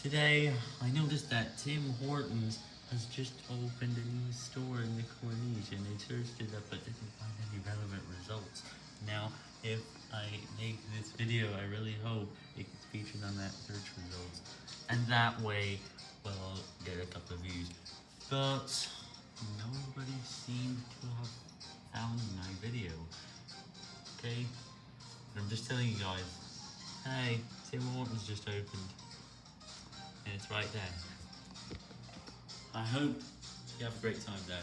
Today, I noticed that Tim Hortons has just opened a new store in the Corniche, and I searched it up but didn't find any relevant results. Now, if I make this video, I really hope it gets featured on that search results, and that way, well, get a couple of views. But, nobody seemed to have found my video. Okay? I'm just telling you guys, hey, Tim Hortons just opened. It's right there. I hope you have a great time there.